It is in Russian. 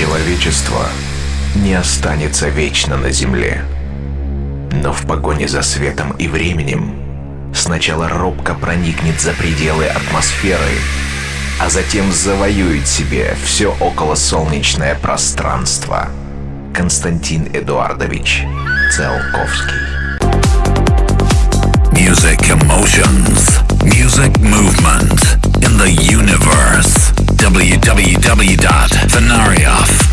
Человечество не останется вечно на Земле. Но в погоне за светом и временем сначала робко проникнет за пределы атмосферы, а затем завоюет себе все околосолнечное пространство. Константин Эдуардович Циолковский. Music emotions, www.venarioff.com